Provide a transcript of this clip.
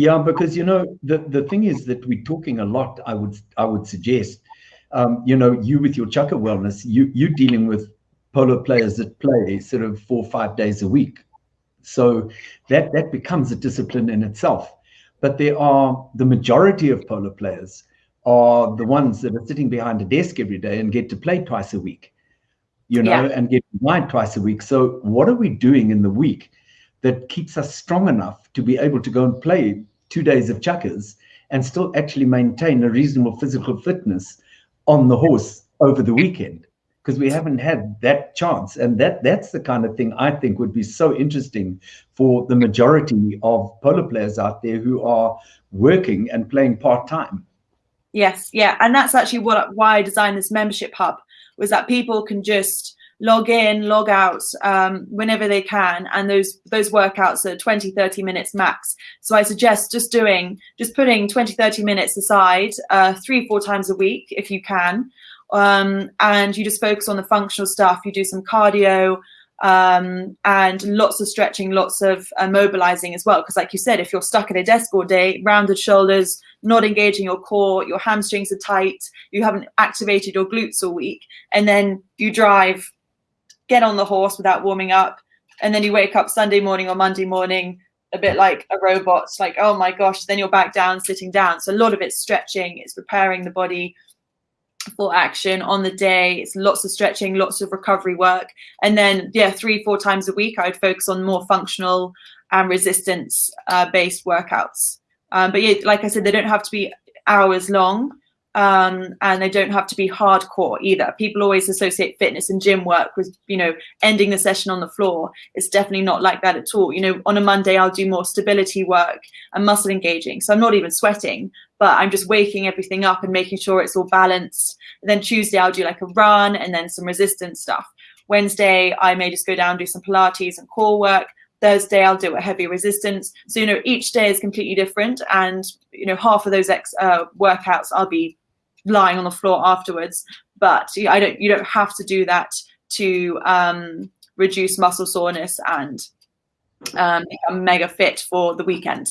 Yeah, because you know the the thing is that we're talking a lot. I would I would suggest, um, you know, you with your chukka wellness, you you dealing with polo players that play sort of four or five days a week, so that that becomes a discipline in itself. But there are the majority of polo players are the ones that are sitting behind a desk every day and get to play twice a week, you know, yeah. and get wine twice a week. So what are we doing in the week? that keeps us strong enough to be able to go and play two days of chukkas and still actually maintain a reasonable physical fitness on the horse over the weekend. Because we haven't had that chance. And that that's the kind of thing i think would be so interesting for the majority of polo players out there who are working and playing part-time. Yes yeah. And that's actually what why i designed this membership hub was that people can just log in, log out um, whenever they can. And those those workouts are 20, 30 minutes max. So I suggest just doing, just putting 20, 30 minutes aside uh, three, four times a week if you can. Um, and you just focus on the functional stuff. You do some cardio um, and lots of stretching, lots of uh, mobilizing as well. Because like you said, if you're stuck at a desk all day, rounded shoulders, not engaging your core, your hamstrings are tight, you haven't activated your glutes all week, and then you drive get on the horse without warming up. And then you wake up Sunday morning or Monday morning a bit like a robot, like, oh my gosh, then you're back down, sitting down. So a lot of it's stretching, it's preparing the body for action on the day. It's lots of stretching, lots of recovery work. And then, yeah, three, four times a week, I would focus on more functional and resistance uh, based workouts. Um, but yeah, like I said, they don't have to be hours long um, and they don't have to be hardcore either. People always associate fitness and gym work with, you know, ending the session on the floor. It's definitely not like that at all. You know, on a Monday, I'll do more stability work and muscle engaging. So I'm not even sweating, but I'm just waking everything up and making sure it's all balanced. And then Tuesday, I'll do like a run and then some resistance stuff. Wednesday, I may just go down, do some Pilates and core work. Thursday I'll do a heavy resistance. So you know each day is completely different, and you know half of those ex, uh, workouts I'll be lying on the floor afterwards. But I don't. You don't have to do that to um, reduce muscle soreness and um, become mega fit for the weekend.